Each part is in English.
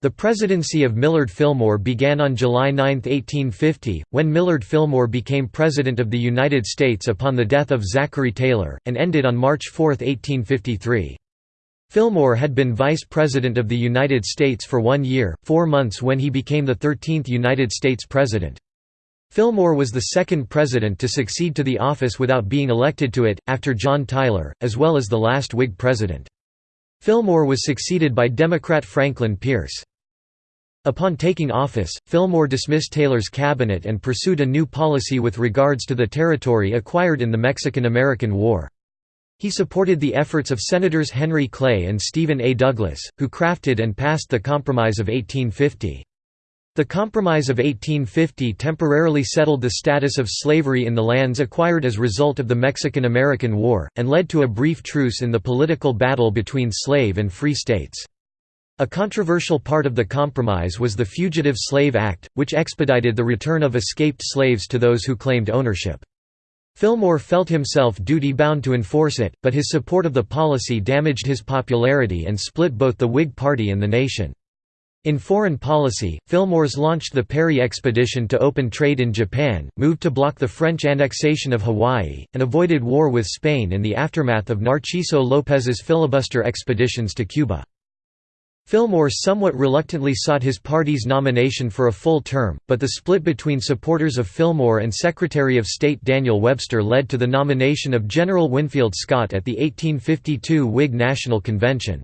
The presidency of Millard Fillmore began on July 9, 1850, when Millard Fillmore became President of the United States upon the death of Zachary Taylor, and ended on March 4, 1853. Fillmore had been Vice President of the United States for one year, four months when he became the 13th United States President. Fillmore was the second president to succeed to the office without being elected to it, after John Tyler, as well as the last Whig president. Fillmore was succeeded by Democrat Franklin Pierce. Upon taking office, Fillmore dismissed Taylor's cabinet and pursued a new policy with regards to the territory acquired in the Mexican–American War. He supported the efforts of Senators Henry Clay and Stephen A. Douglas, who crafted and passed the Compromise of 1850. The Compromise of 1850 temporarily settled the status of slavery in the lands acquired as result of the Mexican–American War, and led to a brief truce in the political battle between slave and free states. A controversial part of the compromise was the Fugitive Slave Act, which expedited the return of escaped slaves to those who claimed ownership. Fillmore felt himself duty-bound to enforce it, but his support of the policy damaged his popularity and split both the Whig Party and the nation. In foreign policy, Fillmore's launched the Perry Expedition to open trade in Japan, moved to block the French annexation of Hawaii, and avoided war with Spain in the aftermath of Narciso López's filibuster expeditions to Cuba. Fillmore somewhat reluctantly sought his party's nomination for a full term, but the split between supporters of Fillmore and Secretary of State Daniel Webster led to the nomination of General Winfield Scott at the 1852 Whig National Convention.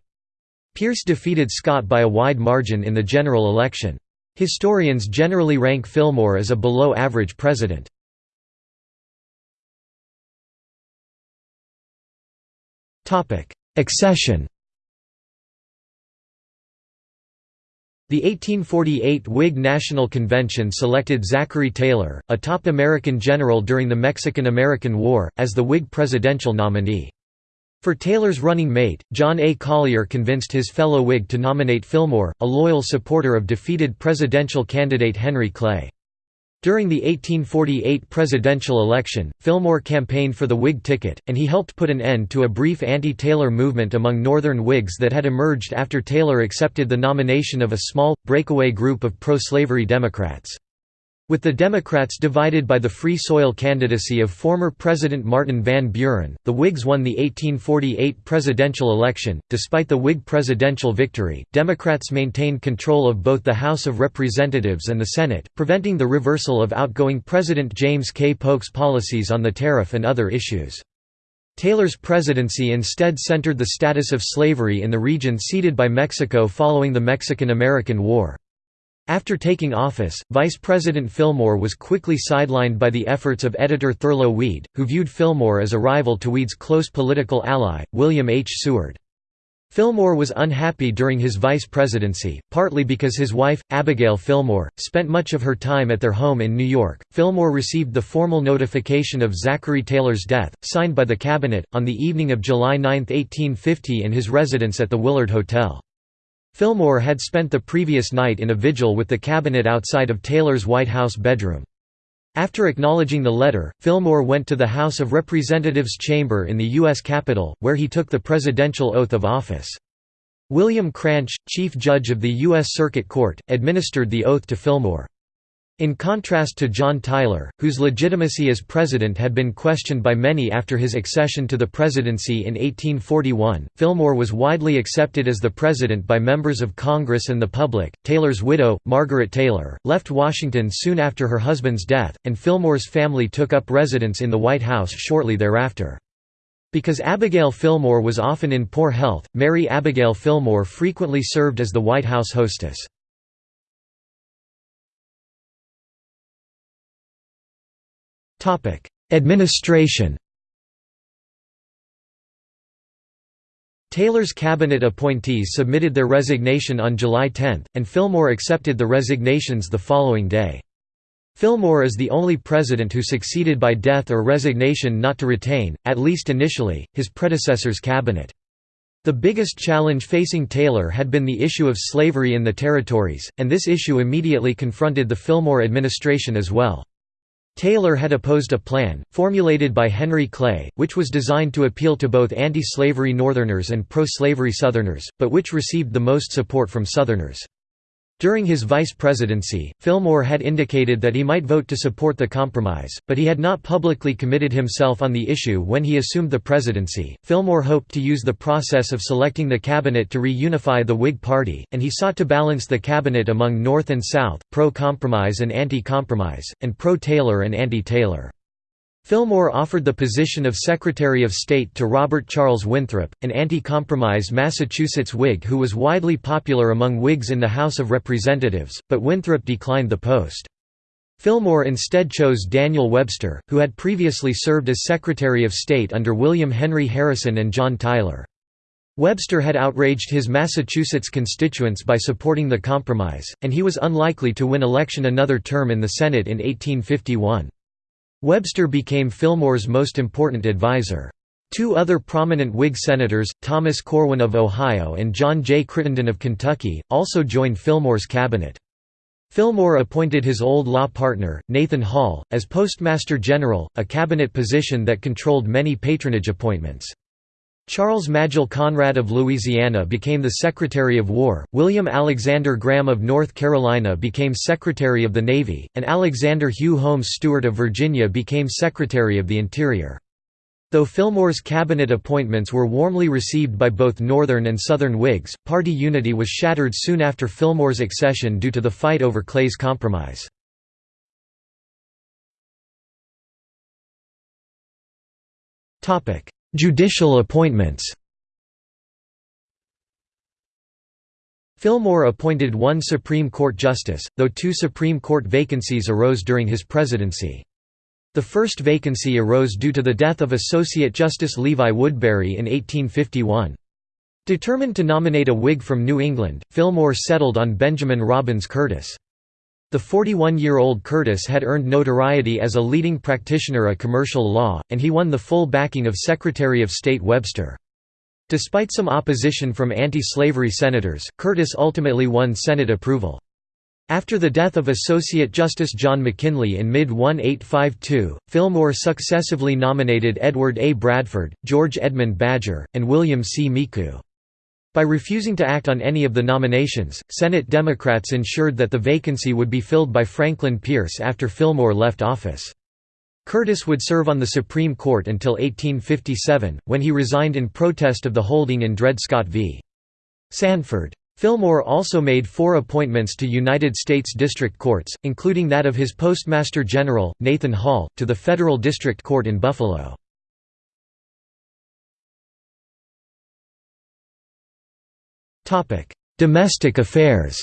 Pierce defeated Scott by a wide margin in the general election. Historians generally rank Fillmore as a below-average president. Accession The 1848 Whig National Convention selected Zachary Taylor, a top American general during the Mexican–American War, as the Whig presidential nominee. For Taylor's running mate, John A. Collier convinced his fellow Whig to nominate Fillmore, a loyal supporter of defeated presidential candidate Henry Clay. During the 1848 presidential election, Fillmore campaigned for the Whig ticket, and he helped put an end to a brief anti-Taylor movement among Northern Whigs that had emerged after Taylor accepted the nomination of a small, breakaway group of pro-slavery Democrats. With the Democrats divided by the Free Soil candidacy of former President Martin Van Buren, the Whigs won the 1848 presidential election. Despite the Whig presidential victory, Democrats maintained control of both the House of Representatives and the Senate, preventing the reversal of outgoing President James K. Polk's policies on the tariff and other issues. Taylor's presidency instead centered the status of slavery in the region ceded by Mexico following the Mexican–American War. After taking office, Vice President Fillmore was quickly sidelined by the efforts of editor Thurlow Weed, who viewed Fillmore as a rival to Weed's close political ally, William H. Seward. Fillmore was unhappy during his vice presidency, partly because his wife, Abigail Fillmore, spent much of her time at their home in New York. Fillmore received the formal notification of Zachary Taylor's death, signed by the cabinet, on the evening of July 9, 1850 in his residence at the Willard Hotel. Fillmore had spent the previous night in a vigil with the cabinet outside of Taylor's White House bedroom. After acknowledging the letter, Fillmore went to the House of Representatives chamber in the U.S. Capitol, where he took the presidential oath of office. William Cranch, Chief Judge of the U.S. Circuit Court, administered the oath to Fillmore. In contrast to John Tyler, whose legitimacy as president had been questioned by many after his accession to the presidency in 1841, Fillmore was widely accepted as the president by members of Congress and the public. Taylor's widow, Margaret Taylor, left Washington soon after her husband's death, and Fillmore's family took up residence in the White House shortly thereafter. Because Abigail Fillmore was often in poor health, Mary Abigail Fillmore frequently served as the White House hostess. Administration Taylor's cabinet appointees submitted their resignation on July 10, and Fillmore accepted the resignations the following day. Fillmore is the only president who succeeded by death or resignation not to retain, at least initially, his predecessor's cabinet. The biggest challenge facing Taylor had been the issue of slavery in the territories, and this issue immediately confronted the Fillmore administration as well. Taylor had opposed a plan, formulated by Henry Clay, which was designed to appeal to both anti-slavery Northerners and pro-slavery Southerners, but which received the most support from Southerners. During his vice presidency, Fillmore had indicated that he might vote to support the compromise, but he had not publicly committed himself on the issue when he assumed the presidency. Fillmore hoped to use the process of selecting the cabinet to reunify the Whig Party, and he sought to balance the cabinet among North and South, pro compromise and anti compromise, and pro Taylor and anti Taylor. Fillmore offered the position of Secretary of State to Robert Charles Winthrop, an anti-compromise Massachusetts Whig who was widely popular among Whigs in the House of Representatives, but Winthrop declined the post. Fillmore instead chose Daniel Webster, who had previously served as Secretary of State under William Henry Harrison and John Tyler. Webster had outraged his Massachusetts constituents by supporting the compromise, and he was unlikely to win election another term in the Senate in 1851. Webster became Fillmore's most important advisor. Two other prominent Whig senators, Thomas Corwin of Ohio and John J. Crittenden of Kentucky, also joined Fillmore's cabinet. Fillmore appointed his old law partner, Nathan Hall, as Postmaster General, a cabinet position that controlled many patronage appointments. Charles Magill Conrad of Louisiana became the Secretary of War, William Alexander Graham of North Carolina became Secretary of the Navy, and Alexander Hugh Holmes Stuart of Virginia became Secretary of the Interior. Though Fillmore's cabinet appointments were warmly received by both Northern and Southern Whigs, party unity was shattered soon after Fillmore's accession due to the fight over Clay's Compromise. Judicial appointments Fillmore appointed one Supreme Court justice, though two Supreme Court vacancies arose during his presidency. The first vacancy arose due to the death of Associate Justice Levi Woodbury in 1851. Determined to nominate a Whig from New England, Fillmore settled on Benjamin Robbins Curtis. The 41-year-old Curtis had earned notoriety as a leading practitioner of commercial law, and he won the full backing of Secretary of State Webster. Despite some opposition from anti-slavery senators, Curtis ultimately won Senate approval. After the death of Associate Justice John McKinley in mid-1852, Fillmore successively nominated Edward A. Bradford, George Edmund Badger, and William C. Micou. By refusing to act on any of the nominations, Senate Democrats ensured that the vacancy would be filled by Franklin Pierce after Fillmore left office. Curtis would serve on the Supreme Court until 1857, when he resigned in protest of the holding in Dred Scott v. Sandford. Fillmore also made four appointments to United States District Courts, including that of his Postmaster General, Nathan Hall, to the Federal District Court in Buffalo. Topic: Domestic affairs.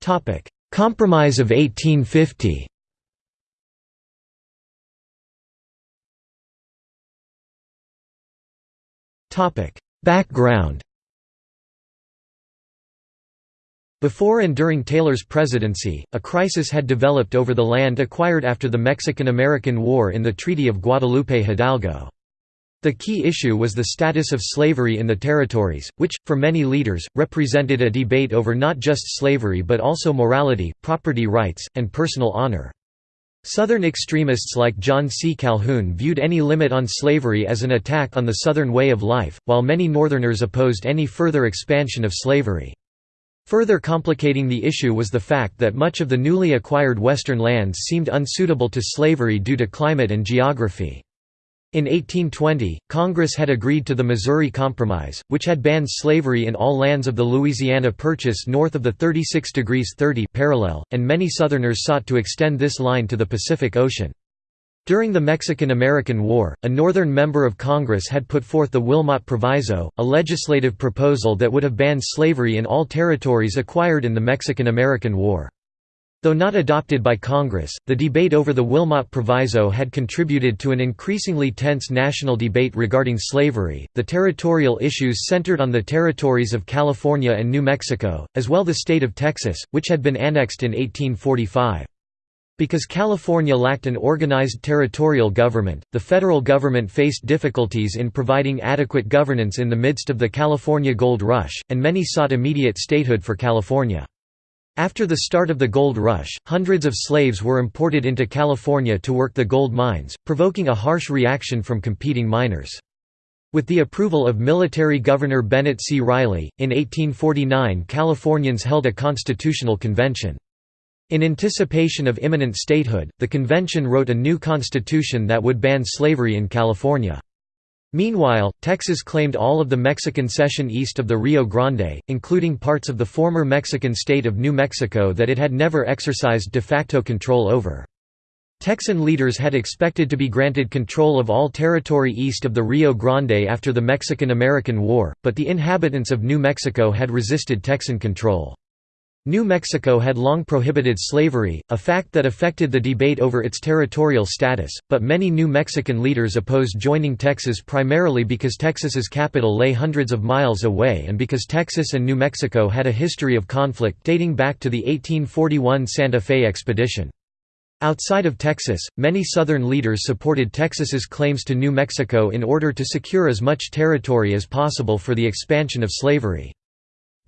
Topic: Compromise of 1850. Topic: Background. Before and during Taylor's presidency, a crisis had developed over the land acquired after the Mexican–American War in the Treaty of Guadalupe Hidalgo. The key issue was the status of slavery in the territories, which, for many leaders, represented a debate over not just slavery but also morality, property rights, and personal honor. Southern extremists like John C. Calhoun viewed any limit on slavery as an attack on the Southern way of life, while many Northerners opposed any further expansion of slavery. Further complicating the issue was the fact that much of the newly acquired western lands seemed unsuitable to slavery due to climate and geography. In 1820, Congress had agreed to the Missouri Compromise, which had banned slavery in all lands of the Louisiana Purchase north of the 36 degrees 30 parallel, and many Southerners sought to extend this line to the Pacific Ocean. During the Mexican–American War, a Northern member of Congress had put forth the Wilmot Proviso, a legislative proposal that would have banned slavery in all territories acquired in the Mexican–American War. Though not adopted by Congress, the debate over the Wilmot Proviso had contributed to an increasingly tense national debate regarding slavery. The territorial issues centered on the territories of California and New Mexico, as well as the state of Texas, which had been annexed in 1845. Because California lacked an organized territorial government, the federal government faced difficulties in providing adequate governance in the midst of the California Gold Rush, and many sought immediate statehood for California. After the start of the gold rush, hundreds of slaves were imported into California to work the gold mines, provoking a harsh reaction from competing miners. With the approval of military governor Bennett C. Riley, in 1849 Californians held a constitutional convention. In anticipation of imminent statehood, the convention wrote a new constitution that would ban slavery in California. Meanwhile, Texas claimed all of the Mexican cession east of the Rio Grande, including parts of the former Mexican state of New Mexico that it had never exercised de facto control over. Texan leaders had expected to be granted control of all territory east of the Rio Grande after the Mexican–American War, but the inhabitants of New Mexico had resisted Texan control. New Mexico had long prohibited slavery, a fact that affected the debate over its territorial status, but many New Mexican leaders opposed joining Texas primarily because Texas's capital lay hundreds of miles away and because Texas and New Mexico had a history of conflict dating back to the 1841 Santa Fe expedition. Outside of Texas, many Southern leaders supported Texas's claims to New Mexico in order to secure as much territory as possible for the expansion of slavery.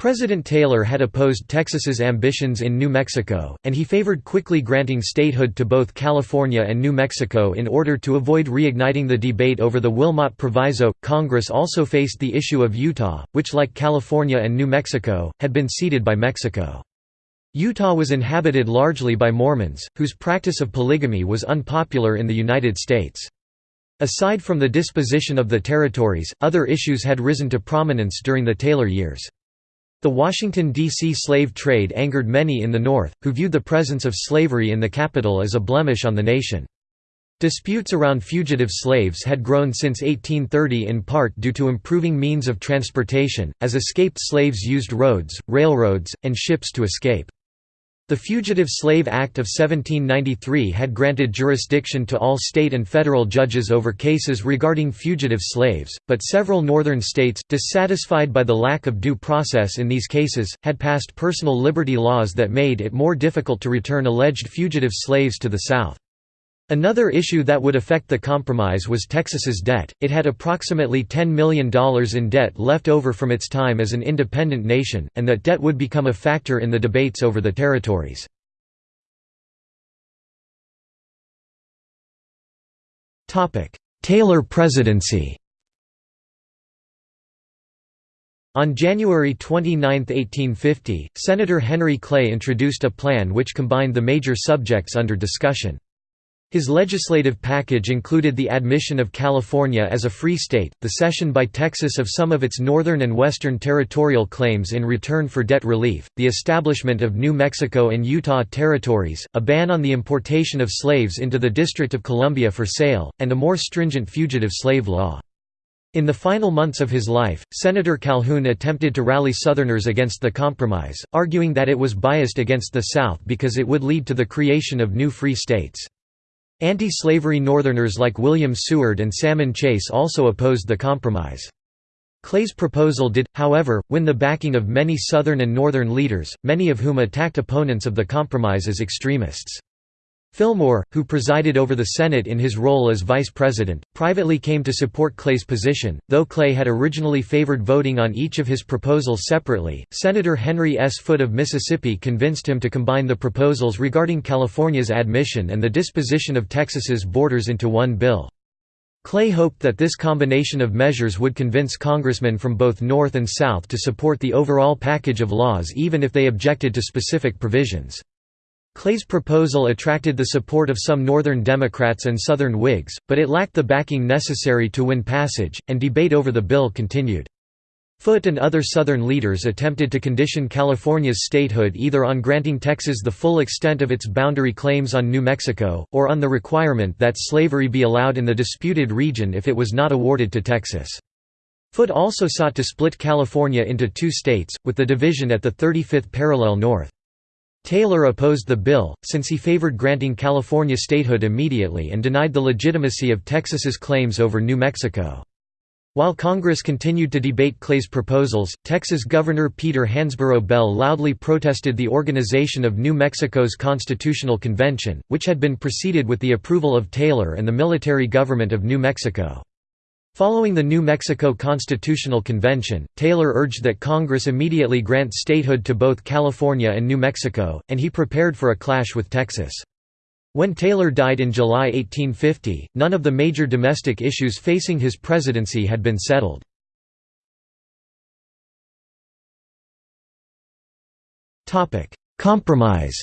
President Taylor had opposed Texas's ambitions in New Mexico, and he favored quickly granting statehood to both California and New Mexico in order to avoid reigniting the debate over the Wilmot Proviso. Congress also faced the issue of Utah, which, like California and New Mexico, had been ceded by Mexico. Utah was inhabited largely by Mormons, whose practice of polygamy was unpopular in the United States. Aside from the disposition of the territories, other issues had risen to prominence during the Taylor years. The Washington, D.C. slave trade angered many in the North, who viewed the presence of slavery in the capital as a blemish on the nation. Disputes around fugitive slaves had grown since 1830 in part due to improving means of transportation, as escaped slaves used roads, railroads, and ships to escape. The Fugitive Slave Act of 1793 had granted jurisdiction to all state and federal judges over cases regarding fugitive slaves, but several northern states, dissatisfied by the lack of due process in these cases, had passed personal liberty laws that made it more difficult to return alleged fugitive slaves to the South. Another issue that would affect the compromise was Texas's debt. It had approximately $10 million in debt left over from its time as an independent nation, and that debt would become a factor in the debates over the territories. Taylor presidency On January 29, 1850, Senator Henry Clay introduced a plan which combined the major subjects under discussion. His legislative package included the admission of California as a free state, the cession by Texas of some of its northern and western territorial claims in return for debt relief, the establishment of New Mexico and Utah territories, a ban on the importation of slaves into the District of Columbia for sale, and a more stringent fugitive slave law. In the final months of his life, Senator Calhoun attempted to rally Southerners against the compromise, arguing that it was biased against the South because it would lead to the creation of new free states. Anti-slavery Northerners like William Seward and Salmon Chase also opposed the compromise. Clay's proposal did, however, win the backing of many Southern and Northern leaders, many of whom attacked opponents of the compromise as extremists. Fillmore, who presided over the Senate in his role as vice president, privately came to support Clay's position, though Clay had originally favored voting on each of his proposals separately. Senator Henry S. Foote of Mississippi convinced him to combine the proposals regarding California's admission and the disposition of Texas's borders into one bill. Clay hoped that this combination of measures would convince congressmen from both North and South to support the overall package of laws even if they objected to specific provisions. Clay's proposal attracted the support of some Northern Democrats and Southern Whigs, but it lacked the backing necessary to win passage, and debate over the bill continued. Foote and other Southern leaders attempted to condition California's statehood either on granting Texas the full extent of its boundary claims on New Mexico, or on the requirement that slavery be allowed in the disputed region if it was not awarded to Texas. Foote also sought to split California into two states, with the division at the 35th parallel north. Taylor opposed the bill, since he favored granting California statehood immediately and denied the legitimacy of Texas's claims over New Mexico. While Congress continued to debate Clay's proposals, Texas Governor Peter Hansborough Bell loudly protested the organization of New Mexico's Constitutional Convention, which had been preceded with the approval of Taylor and the military government of New Mexico. Following the New Mexico Constitutional Convention, Taylor urged that Congress immediately grant statehood to both California and New Mexico, and he prepared for a clash with Texas. When Taylor died in July 1850, none of the major domestic issues facing his presidency had been settled. Compromise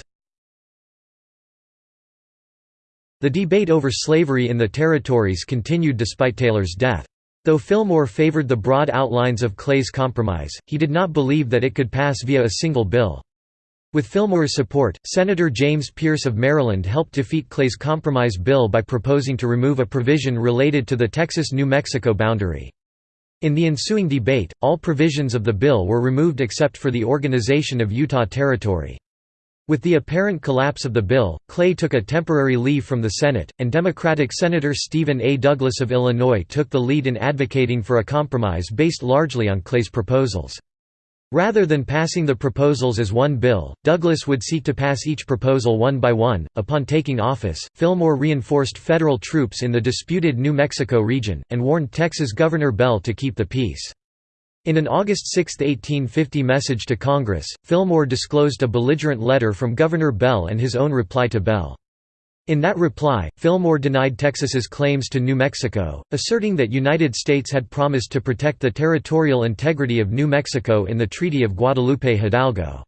The debate over slavery in the territories continued despite Taylor's death. Though Fillmore favored the broad outlines of Clay's compromise, he did not believe that it could pass via a single bill. With Fillmore's support, Senator James Pearce of Maryland helped defeat Clay's compromise bill by proposing to remove a provision related to the Texas-New Mexico boundary. In the ensuing debate, all provisions of the bill were removed except for the organization of Utah Territory. With the apparent collapse of the bill, Clay took a temporary leave from the Senate, and Democratic Senator Stephen A. Douglas of Illinois took the lead in advocating for a compromise based largely on Clay's proposals. Rather than passing the proposals as one bill, Douglas would seek to pass each proposal one by one. Upon taking office, Fillmore reinforced federal troops in the disputed New Mexico region, and warned Texas Governor Bell to keep the peace. In an August 6, 1850 message to Congress, Fillmore disclosed a belligerent letter from Governor Bell and his own reply to Bell. In that reply, Fillmore denied Texas's claims to New Mexico, asserting that United States had promised to protect the territorial integrity of New Mexico in the Treaty of Guadalupe Hidalgo.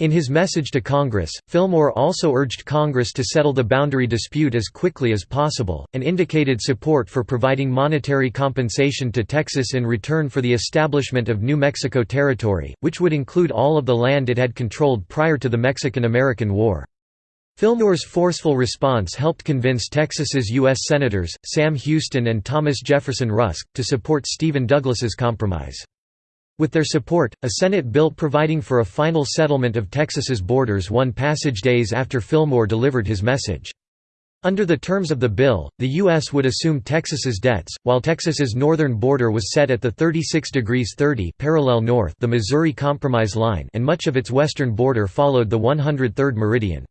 In his message to Congress, Fillmore also urged Congress to settle the boundary dispute as quickly as possible, and indicated support for providing monetary compensation to Texas in return for the establishment of New Mexico Territory, which would include all of the land it had controlled prior to the Mexican–American War. Fillmore's forceful response helped convince Texas's U.S. Senators, Sam Houston and Thomas Jefferson Rusk, to support Stephen Douglas's compromise. With their support, a Senate bill providing for a final settlement of Texas's borders won passage days after Fillmore delivered his message. Under the terms of the bill, the U.S. would assume Texas's debts, while Texas's northern border was set at the 36 degrees 30 parallel north the Missouri Compromise line and much of its western border followed the 103rd meridian.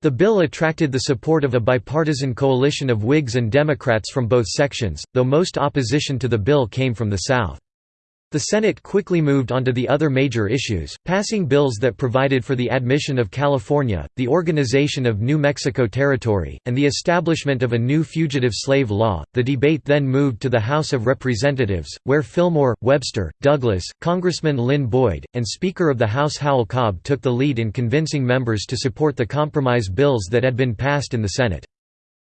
The bill attracted the support of a bipartisan coalition of Whigs and Democrats from both sections, though most opposition to the bill came from the South. The Senate quickly moved on to the other major issues, passing bills that provided for the admission of California, the organization of New Mexico Territory, and the establishment of a new fugitive slave law. The debate then moved to the House of Representatives, where Fillmore, Webster, Douglas, Congressman Lynn Boyd, and Speaker of the House Howell Cobb took the lead in convincing members to support the compromise bills that had been passed in the Senate.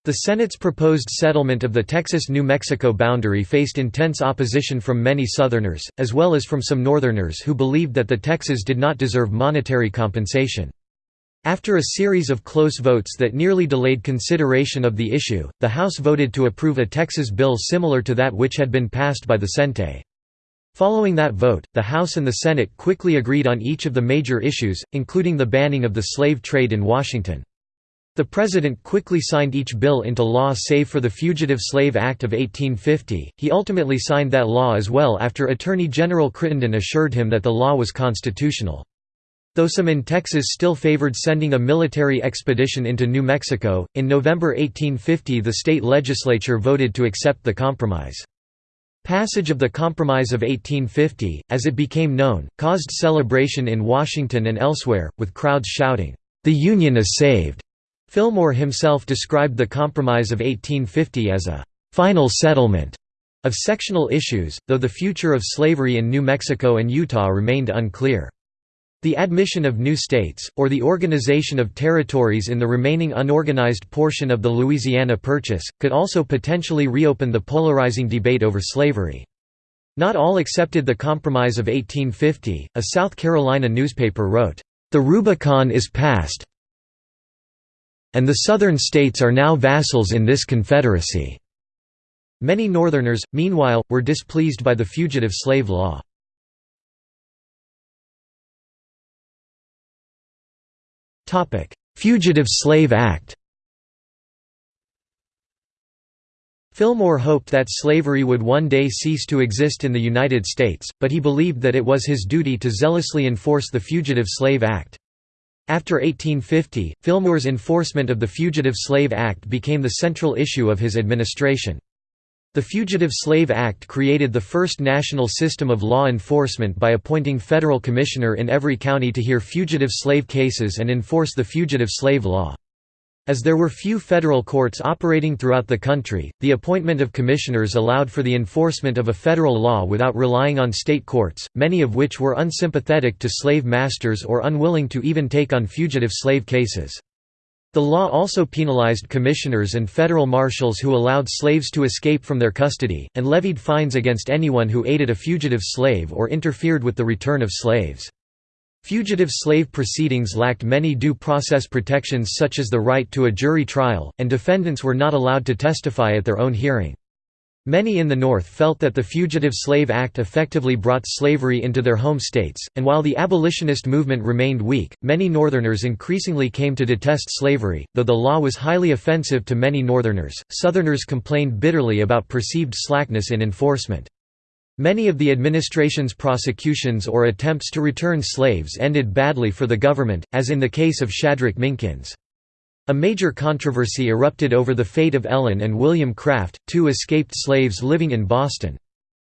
The Senate's proposed settlement of the Texas–New Mexico boundary faced intense opposition from many Southerners, as well as from some Northerners who believed that the Texas did not deserve monetary compensation. After a series of close votes that nearly delayed consideration of the issue, the House voted to approve a Texas bill similar to that which had been passed by the Senate. Following that vote, the House and the Senate quickly agreed on each of the major issues, including the banning of the slave trade in Washington. The President quickly signed each bill into law save for the Fugitive Slave Act of 1850. He ultimately signed that law as well after Attorney General Crittenden assured him that the law was constitutional. Though some in Texas still favored sending a military expedition into New Mexico, in November 1850 the state legislature voted to accept the compromise. Passage of the Compromise of 1850, as it became known, caused celebration in Washington and elsewhere, with crowds shouting, "'The Union is saved!' Fillmore himself described the Compromise of 1850 as a «final settlement» of sectional issues, though the future of slavery in New Mexico and Utah remained unclear. The admission of new states, or the organization of territories in the remaining unorganized portion of the Louisiana Purchase, could also potentially reopen the polarizing debate over slavery. Not all accepted the Compromise of 1850, a South Carolina newspaper wrote, "...the Rubicon is passed, and the Southern states are now vassals in this confederacy." Many Northerners, meanwhile, were displeased by the fugitive slave law. Fugitive Slave Act Fillmore hoped that slavery would one day cease to exist in the United States, but he believed that it was his duty to zealously enforce the Fugitive Slave Act. After 1850, Fillmore's enforcement of the Fugitive Slave Act became the central issue of his administration. The Fugitive Slave Act created the first national system of law enforcement by appointing federal commissioner in every county to hear fugitive slave cases and enforce the fugitive slave law. As there were few federal courts operating throughout the country, the appointment of commissioners allowed for the enforcement of a federal law without relying on state courts, many of which were unsympathetic to slave masters or unwilling to even take on fugitive slave cases. The law also penalized commissioners and federal marshals who allowed slaves to escape from their custody, and levied fines against anyone who aided a fugitive slave or interfered with the return of slaves. Fugitive slave proceedings lacked many due process protections such as the right to a jury trial, and defendants were not allowed to testify at their own hearing. Many in the North felt that the Fugitive Slave Act effectively brought slavery into their home states, and while the abolitionist movement remained weak, many Northerners increasingly came to detest slavery. Though the law was highly offensive to many Northerners, Southerners complained bitterly about perceived slackness in enforcement. Many of the administration's prosecutions or attempts to return slaves ended badly for the government, as in the case of Shadrach Minkins. A major controversy erupted over the fate of Ellen and William Craft, two escaped slaves living in Boston.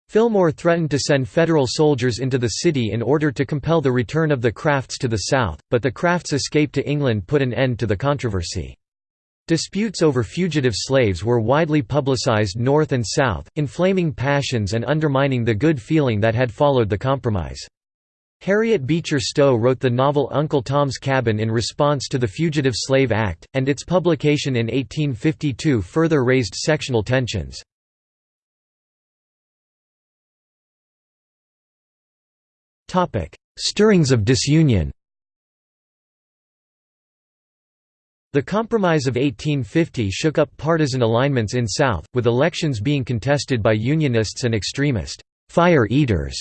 Fillmore threatened to send federal soldiers into the city in order to compel the return of the Crafts to the South, but the Crafts' escape to England put an end to the controversy. Disputes over fugitive slaves were widely publicized north and south, inflaming passions and undermining the good feeling that had followed the compromise. Harriet Beecher Stowe wrote the novel Uncle Tom's Cabin in response to the Fugitive Slave Act, and its publication in 1852 further raised sectional tensions. Stirrings of disunion The Compromise of 1850 shook up partisan alignments in South, with elections being contested by Unionists and extremist «fire eaters»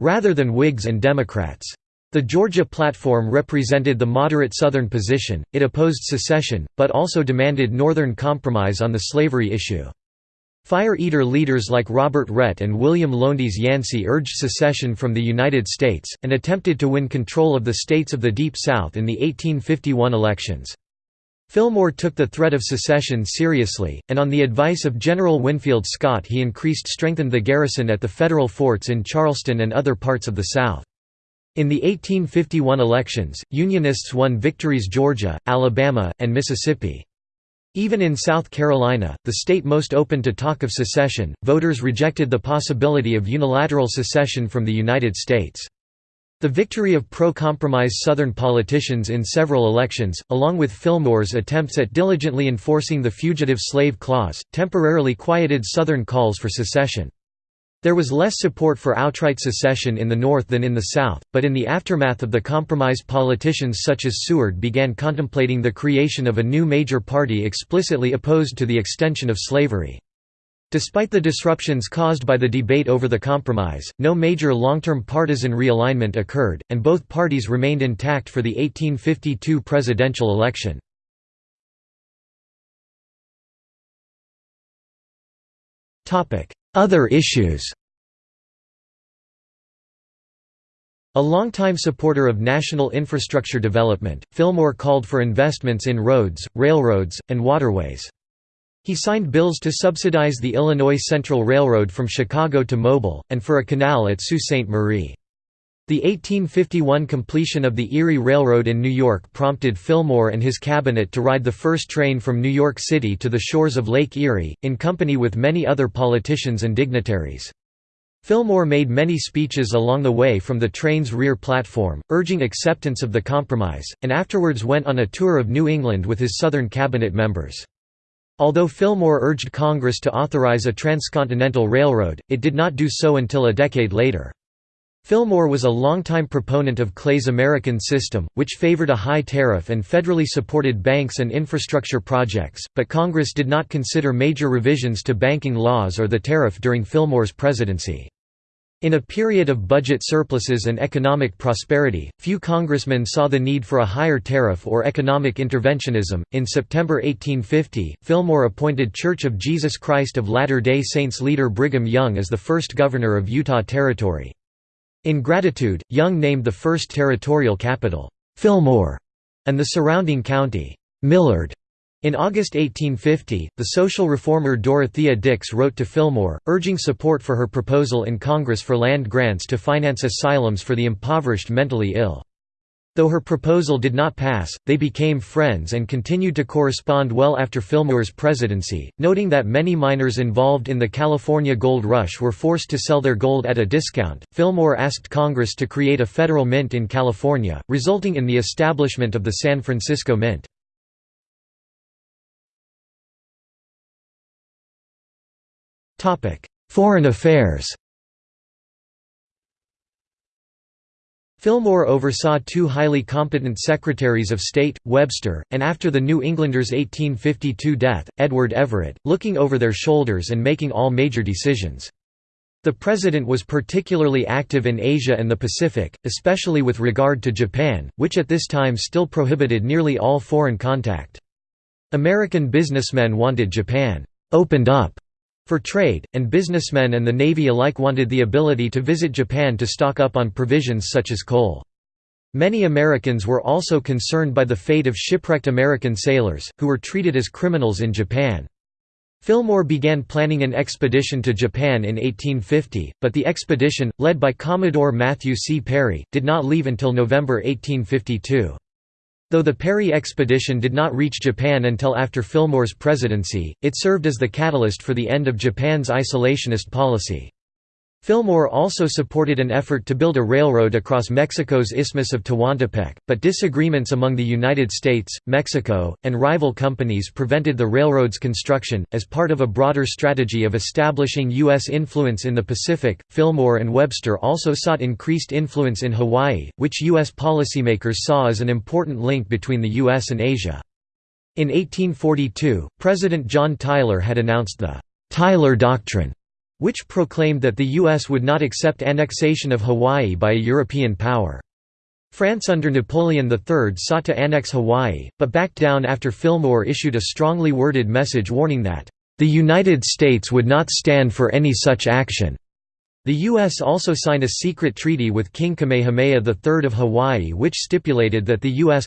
rather than Whigs and Democrats. The Georgia platform represented the moderate Southern position, it opposed secession, but also demanded Northern compromise on the slavery issue. Fire-eater leaders like Robert Rhett and William Lowndes Yancey urged secession from the United States, and attempted to win control of the states of the Deep South in the 1851 elections. Fillmore took the threat of secession seriously, and on the advice of General Winfield Scott he increased strengthened the garrison at the federal forts in Charleston and other parts of the South. In the 1851 elections, Unionists won victories Georgia, Alabama, and Mississippi. Even in South Carolina, the state most open to talk of secession, voters rejected the possibility of unilateral secession from the United States. The victory of pro-compromise Southern politicians in several elections, along with Fillmore's attempts at diligently enforcing the Fugitive Slave Clause, temporarily quieted Southern calls for secession. There was less support for outright secession in the North than in the South, but in the aftermath of the compromise politicians such as Seward began contemplating the creation of a new major party explicitly opposed to the extension of slavery. Despite the disruptions caused by the debate over the compromise, no major long-term partisan realignment occurred, and both parties remained intact for the 1852 presidential election. Other issues A longtime supporter of national infrastructure development, Fillmore called for investments in roads, railroads, and waterways. He signed bills to subsidize the Illinois Central Railroad from Chicago to Mobile, and for a canal at Sault Ste. Marie. The 1851 completion of the Erie Railroad in New York prompted Fillmore and his cabinet to ride the first train from New York City to the shores of Lake Erie, in company with many other politicians and dignitaries. Fillmore made many speeches along the way from the train's rear platform, urging acceptance of the compromise, and afterwards went on a tour of New England with his Southern cabinet members. Although Fillmore urged Congress to authorize a transcontinental railroad, it did not do so until a decade later. Fillmore was a longtime proponent of Clay's American system, which favored a high tariff and federally supported banks and infrastructure projects, but Congress did not consider major revisions to banking laws or the tariff during Fillmore's presidency. In a period of budget surpluses and economic prosperity, few congressmen saw the need for a higher tariff or economic interventionism. In September 1850, Fillmore appointed Church of Jesus Christ of Latter day Saints leader Brigham Young as the first governor of Utah Territory. In gratitude, Young named the first territorial capital, Fillmore, and the surrounding county, Millard. In August 1850, the social reformer Dorothea Dix wrote to Fillmore, urging support for her proposal in Congress for land grants to finance asylums for the impoverished mentally ill. Though her proposal did not pass, they became friends and continued to correspond well after Fillmore's presidency, noting that many miners involved in the California gold rush were forced to sell their gold at a discount. Fillmore asked Congress to create a federal mint in California, resulting in the establishment of the San Francisco Mint. Foreign affairs Fillmore oversaw two highly competent Secretaries of State, Webster, and after the New Englander's 1852 death, Edward Everett, looking over their shoulders and making all major decisions. The president was particularly active in Asia and the Pacific, especially with regard to Japan, which at this time still prohibited nearly all foreign contact. American businessmen wanted Japan «opened up» For trade, and businessmen and the Navy alike wanted the ability to visit Japan to stock up on provisions such as coal. Many Americans were also concerned by the fate of shipwrecked American sailors, who were treated as criminals in Japan. Fillmore began planning an expedition to Japan in 1850, but the expedition, led by Commodore Matthew C. Perry, did not leave until November 1852. Though the Perry expedition did not reach Japan until after Fillmore's presidency, it served as the catalyst for the end of Japan's isolationist policy. Fillmore also supported an effort to build a railroad across Mexico's Isthmus of Tehuantepec, but disagreements among the United States, Mexico, and rival companies prevented the railroad's construction. As part of a broader strategy of establishing U.S. influence in the Pacific, Fillmore and Webster also sought increased influence in Hawaii, which U.S. policymakers saw as an important link between the U.S. and Asia. In 1842, President John Tyler had announced the Tyler Doctrine which proclaimed that the U.S. would not accept annexation of Hawaii by a European power. France under Napoleon III sought to annex Hawaii, but backed down after Fillmore issued a strongly worded message warning that, "...the United States would not stand for any such action." The U.S. also signed a secret treaty with King Kamehameha III of Hawaii which stipulated that the U.S.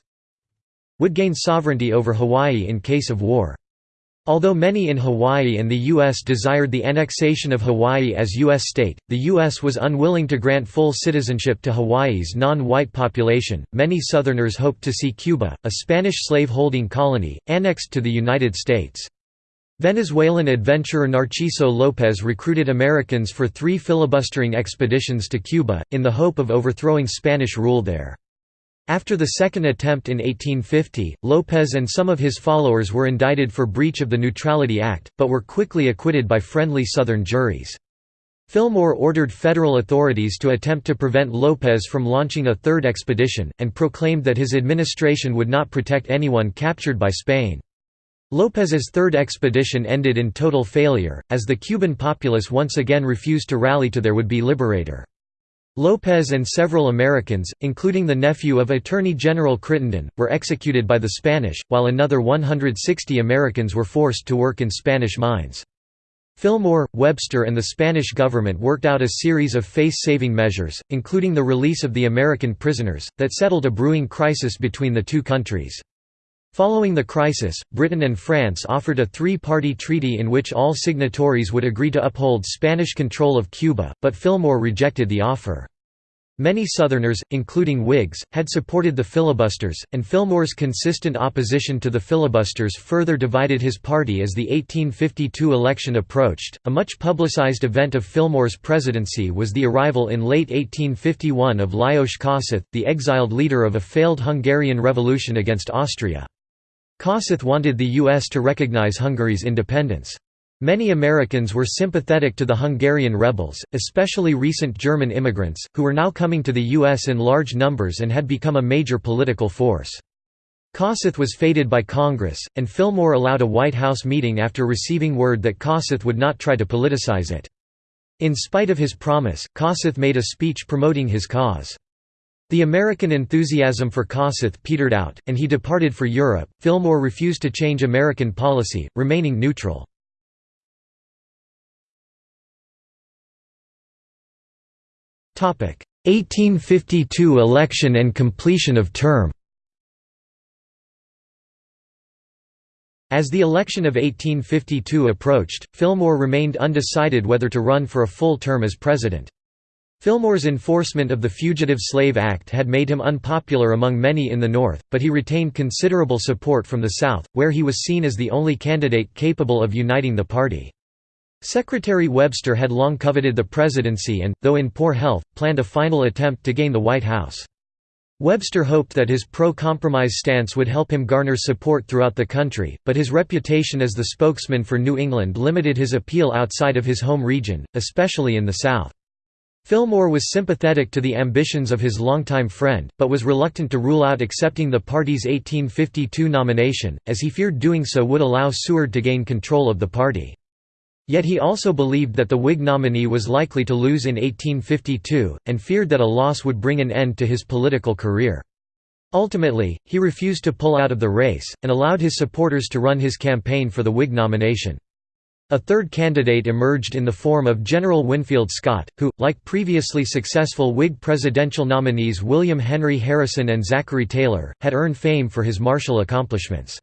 would gain sovereignty over Hawaii in case of war. Although many in Hawaii and the U.S. desired the annexation of Hawaii as U.S. state, the U.S. was unwilling to grant full citizenship to Hawaii's non-white population. Many Southerners hoped to see Cuba, a Spanish slave-holding colony, annexed to the United States. Venezuelan adventurer Narciso López recruited Americans for three filibustering expeditions to Cuba, in the hope of overthrowing Spanish rule there. After the second attempt in 1850, López and some of his followers were indicted for breach of the Neutrality Act, but were quickly acquitted by friendly Southern juries. Fillmore ordered federal authorities to attempt to prevent López from launching a third expedition, and proclaimed that his administration would not protect anyone captured by Spain. López's third expedition ended in total failure, as the Cuban populace once again refused to rally to their would-be liberator. López and several Americans, including the nephew of Attorney General Crittenden, were executed by the Spanish, while another 160 Americans were forced to work in Spanish mines. Fillmore, Webster and the Spanish government worked out a series of face-saving measures, including the release of the American prisoners, that settled a brewing crisis between the two countries. Following the crisis, Britain and France offered a three-party treaty in which all signatories would agree to uphold Spanish control of Cuba, but Fillmore rejected the offer. Many Southerners, including Whigs, had supported the filibusters, and Fillmore's consistent opposition to the filibusters further divided his party as the 1852 election approached. A much publicized event of Fillmore's presidency was the arrival in late 1851 of Lajos Kossuth, the exiled leader of a failed Hungarian revolution against Austria. Kossuth wanted the U.S. to recognize Hungary's independence. Many Americans were sympathetic to the Hungarian rebels, especially recent German immigrants, who were now coming to the U.S. in large numbers and had become a major political force. Kossuth was feted by Congress, and Fillmore allowed a White House meeting after receiving word that Kossuth would not try to politicize it. In spite of his promise, Kossuth made a speech promoting his cause. The American enthusiasm for Kossuth petered out, and he departed for Europe. Fillmore refused to change American policy, remaining neutral. Topic: 1852 election and completion of term. As the election of 1852 approached, Fillmore remained undecided whether to run for a full term as president. Fillmore's enforcement of the Fugitive Slave Act had made him unpopular among many in the North, but he retained considerable support from the South, where he was seen as the only candidate capable of uniting the party. Secretary Webster had long coveted the presidency and, though in poor health, planned a final attempt to gain the White House. Webster hoped that his pro-compromise stance would help him garner support throughout the country, but his reputation as the spokesman for New England limited his appeal outside of his home region, especially in the South. Fillmore was sympathetic to the ambitions of his longtime friend, but was reluctant to rule out accepting the party's 1852 nomination, as he feared doing so would allow Seward to gain control of the party. Yet he also believed that the Whig nominee was likely to lose in 1852, and feared that a loss would bring an end to his political career. Ultimately, he refused to pull out of the race, and allowed his supporters to run his campaign for the Whig nomination. A third candidate emerged in the form of General Winfield Scott, who, like previously successful Whig presidential nominees William Henry Harrison and Zachary Taylor, had earned fame for his martial accomplishments.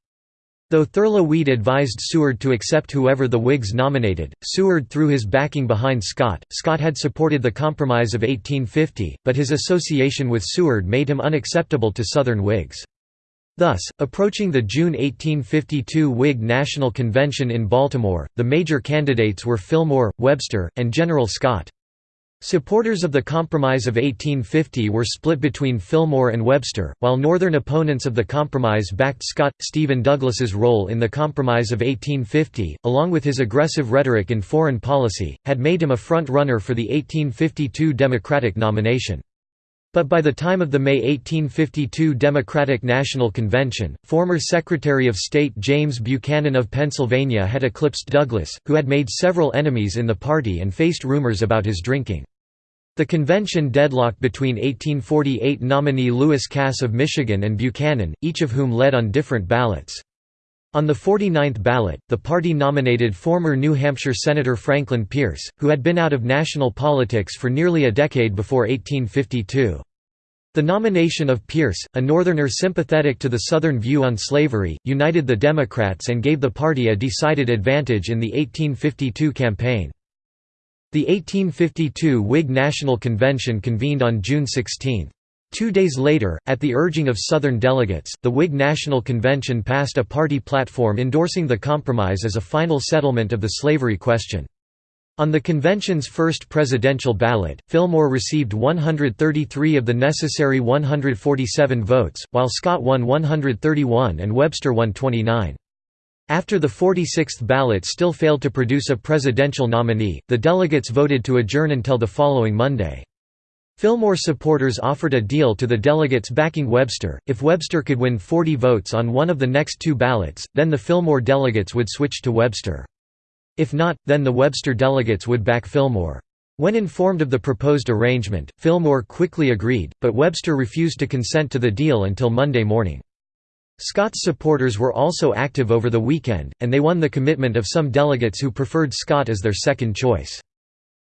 Though Thurlow Weed advised Seward to accept whoever the Whigs nominated, Seward threw his backing behind Scott. Scott had supported the Compromise of 1850, but his association with Seward made him unacceptable to Southern Whigs. Thus, approaching the June 1852 Whig National Convention in Baltimore, the major candidates were Fillmore, Webster, and General Scott. Supporters of the Compromise of 1850 were split between Fillmore and Webster, while Northern opponents of the Compromise backed Scott. Stephen Douglas's role in the Compromise of 1850, along with his aggressive rhetoric in foreign policy, had made him a front-runner for the 1852 Democratic nomination. But by the time of the May 1852 Democratic National Convention, former Secretary of State James Buchanan of Pennsylvania had eclipsed Douglas, who had made several enemies in the party and faced rumors about his drinking. The convention deadlocked between 1848 nominee Lewis Cass of Michigan and Buchanan, each of whom led on different ballots. On the 49th ballot, the party nominated former New Hampshire Senator Franklin Pierce, who had been out of national politics for nearly a decade before 1852. The nomination of Pierce, a Northerner sympathetic to the Southern view on slavery, united the Democrats and gave the party a decided advantage in the 1852 campaign. The 1852 Whig National Convention convened on June 16. Two days later, at the urging of Southern delegates, the Whig National Convention passed a party platform endorsing the compromise as a final settlement of the slavery question. On the convention's first presidential ballot, Fillmore received 133 of the necessary 147 votes, while Scott won 131 and Webster won 29. After the 46th ballot still failed to produce a presidential nominee, the delegates voted to adjourn until the following Monday. Fillmore supporters offered a deal to the delegates backing Webster, if Webster could win 40 votes on one of the next two ballots, then the Fillmore delegates would switch to Webster. If not, then the Webster delegates would back Fillmore. When informed of the proposed arrangement, Fillmore quickly agreed, but Webster refused to consent to the deal until Monday morning. Scott's supporters were also active over the weekend, and they won the commitment of some delegates who preferred Scott as their second choice.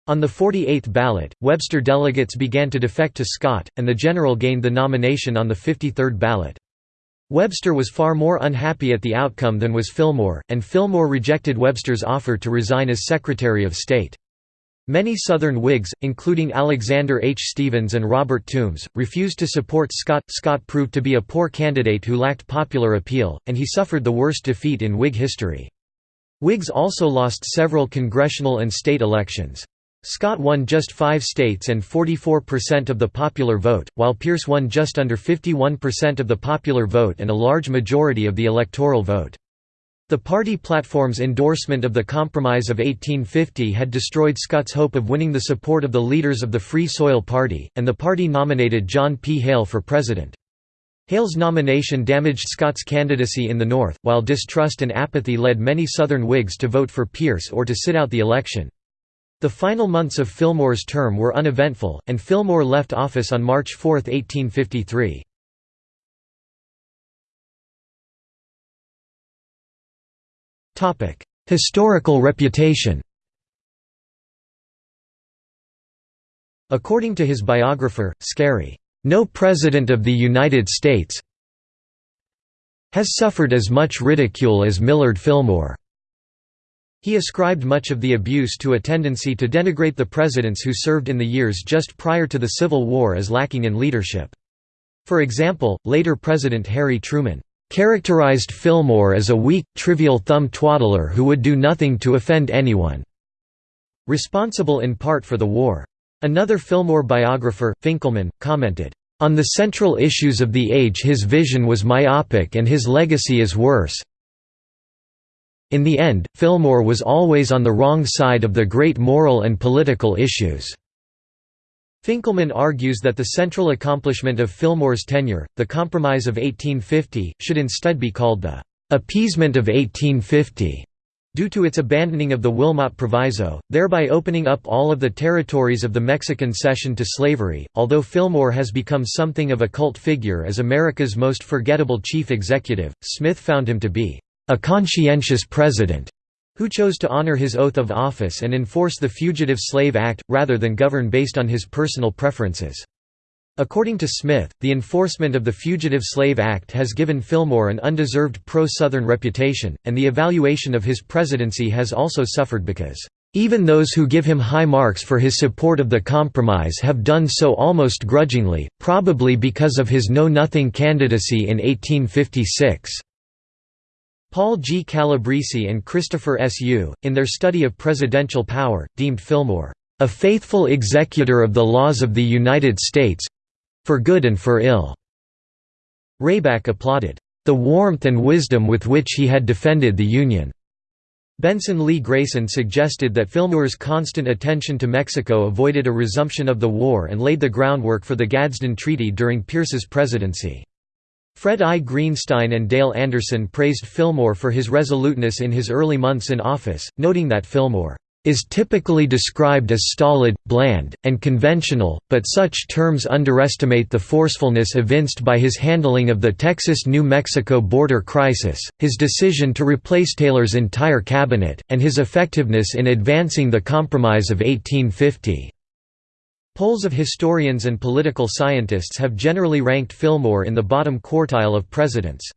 On the 48th ballot, Webster delegates began to defect to Scott, and the general gained the nomination on the 53rd ballot. Webster was far more unhappy at the outcome than was Fillmore, and Fillmore rejected Webster's offer to resign as Secretary of State. Many Southern Whigs, including Alexander H. Stephens and Robert Toombs, refused to support Scott. Scott proved to be a poor candidate who lacked popular appeal, and he suffered the worst defeat in Whig history. Whigs also lost several congressional and state elections. Scott won just five states and 44% of the popular vote, while Pierce won just under 51% of the popular vote and a large majority of the electoral vote. The party platform's endorsement of the Compromise of 1850 had destroyed Scott's hope of winning the support of the leaders of the Free Soil Party, and the party nominated John P. Hale for president. Hale's nomination damaged Scott's candidacy in the North, while distrust and apathy led many Southern Whigs to vote for Pierce or to sit out the election. The final months of Fillmore's term were uneventful, and Fillmore left office on March 4, 1853. Historical reputation According to his biographer, Scarry, "...no President of the United States has suffered as much ridicule as Millard Fillmore." He ascribed much of the abuse to a tendency to denigrate the presidents who served in the years just prior to the Civil War as lacking in leadership. For example, later President Harry Truman characterized Fillmore as a weak, trivial thumb twaddler who would do nothing to offend anyone, responsible in part for the war. Another Fillmore biographer, Finkelman, commented, "...on the central issues of the age his vision was myopic and his legacy is worse, in the end, Fillmore was always on the wrong side of the great moral and political issues. Finkelman argues that the central accomplishment of Fillmore's tenure, the Compromise of 1850, should instead be called the «appeasement of 1850» due to its abandoning of the Wilmot Proviso, thereby opening up all of the territories of the Mexican cession to slavery. Although Fillmore has become something of a cult figure as America's most forgettable chief executive, Smith found him to be a conscientious president who chose to honor his oath of office and enforce the Fugitive Slave Act, rather than govern based on his personal preferences. According to Smith, the enforcement of the Fugitive Slave Act has given Fillmore an undeserved pro-Southern reputation, and the evaluation of his presidency has also suffered because, "...even those who give him high marks for his support of the compromise have done so almost grudgingly, probably because of his Know-Nothing candidacy in 1856." Paul G. Calabresi and Christopher S. Yoo, in their study of presidential power, deemed Fillmore, "...a faithful executor of the laws of the United States—for good and for ill." Rayback applauded, "...the warmth and wisdom with which he had defended the Union." Benson Lee Grayson suggested that Fillmore's constant attention to Mexico avoided a resumption of the war and laid the groundwork for the Gadsden Treaty during Pierce's presidency. Fred I. Greenstein and Dale Anderson praised Fillmore for his resoluteness in his early months in office, noting that Fillmore is typically described as stolid, bland, and conventional, but such terms underestimate the forcefulness evinced by his handling of the Texas–New Mexico border crisis, his decision to replace Taylor's entire cabinet, and his effectiveness in advancing the Compromise of 1850. Polls of historians and political scientists have generally ranked Fillmore in the bottom quartile of presidents.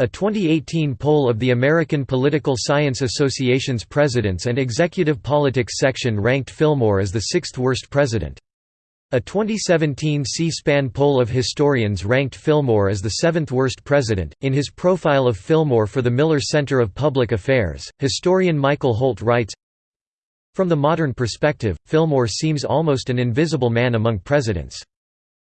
A 2018 poll of the American Political Science Association's Presidents and Executive Politics section ranked Fillmore as the sixth worst president. A 2017 C-SPAN poll of historians ranked Fillmore as the seventh worst president. In his profile of Fillmore for the Miller Center of Public Affairs, historian Michael Holt writes from the modern perspective, Fillmore seems almost an invisible man among presidents.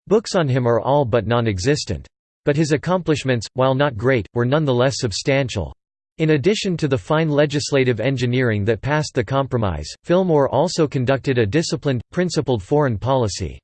Books on him are all but non-existent. But his accomplishments, while not great, were nonetheless substantial. In addition to the fine legislative engineering that passed the compromise, Fillmore also conducted a disciplined, principled foreign policy.